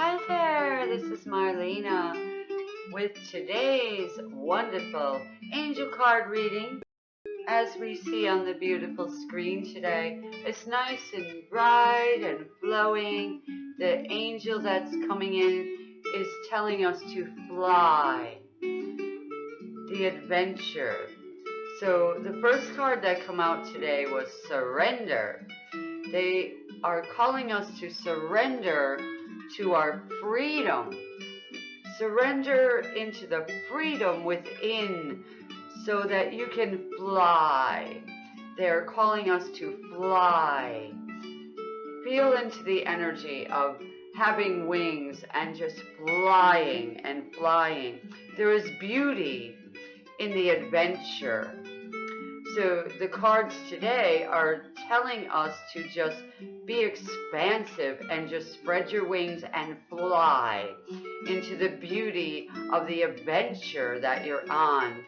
Hi there, this is Marlena with today's wonderful angel card reading. As we see on the beautiful screen today, it's nice and bright and flowing. The angel that's coming in is telling us to fly, the adventure. So the first card that come out today was surrender. They are calling us to surrender to our freedom. Surrender into the freedom within so that you can fly. They're calling us to fly. Feel into the energy of having wings and just flying and flying. There is beauty in the adventure. So the cards today are telling us to just be expansive and just spread your wings and fly into the beauty of the adventure that you're on.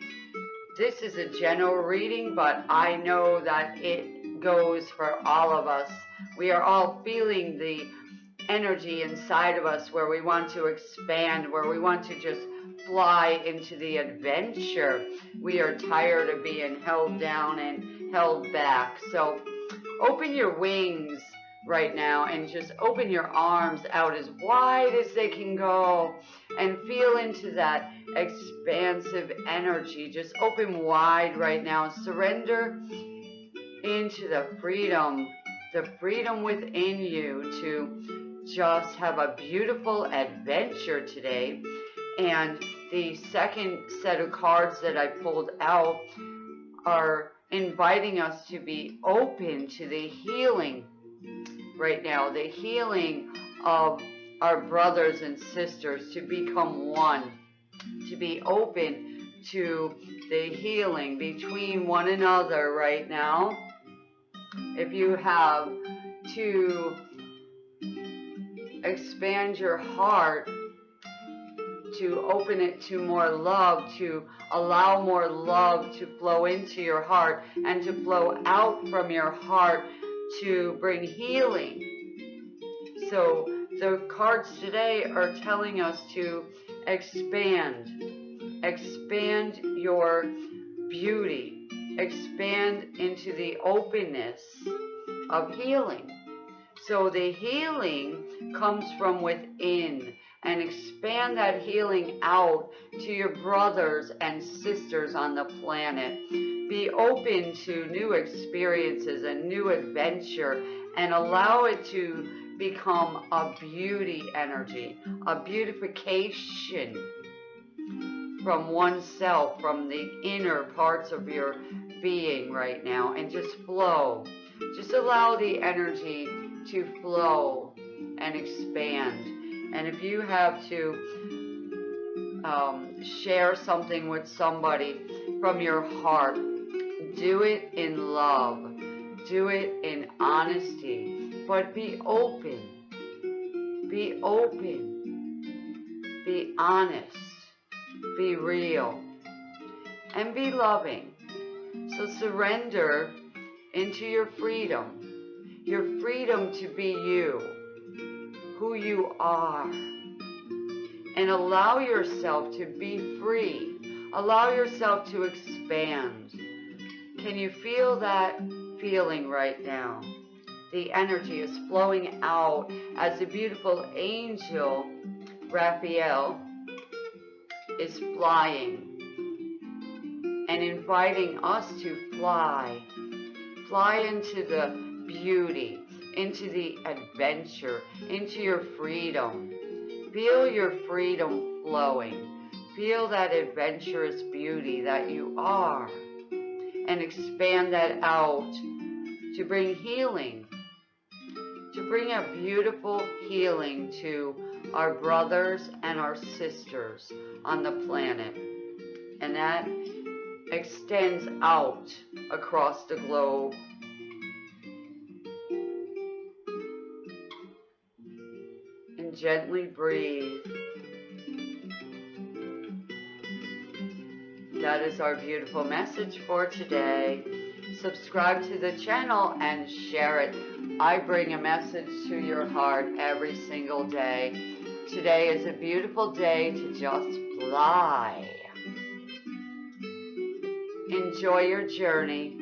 This is a general reading, but I know that it goes for all of us. We are all feeling the energy inside of us where we want to expand, where we want to just fly into the adventure. We are tired of being held down and held back. So open your wings right now and just open your arms out as wide as they can go and feel into that expansive energy. Just open wide right now. Surrender into the freedom, the freedom within you to just have a beautiful adventure today. And the second set of cards that I pulled out are inviting us to be open to the healing right now, the healing of our brothers and sisters to become one, to be open to the healing between one another right now. If you have to expand your heart to open it to more love, to allow more love to flow into your heart and to flow out from your heart to bring healing. So the cards today are telling us to expand, expand your beauty, expand into the openness of healing. So the healing comes from within and expand that healing out to your brothers and sisters on the planet. Be open to new experiences and new adventure and allow it to become a beauty energy, a beautification from oneself, from the inner parts of your being right now and just flow. Just allow the energy to flow and expand. And if you have to um, share something with somebody from your heart, do it in love. Do it in honesty. But be open. Be open. Be honest. Be real. And be loving. So surrender into your freedom. Your freedom to be you who you are and allow yourself to be free. Allow yourself to expand. Can you feel that feeling right now? The energy is flowing out as the beautiful angel Raphael is flying and inviting us to fly. Fly into the beauty, into the adventure, into your freedom. Feel your freedom flowing. Feel that adventurous beauty that you are. And expand that out to bring healing. To bring a beautiful healing to our brothers and our sisters on the planet. And that extends out across the globe gently breathe. That is our beautiful message for today. Subscribe to the channel and share it. I bring a message to your heart every single day. Today is a beautiful day to just fly. Enjoy your journey.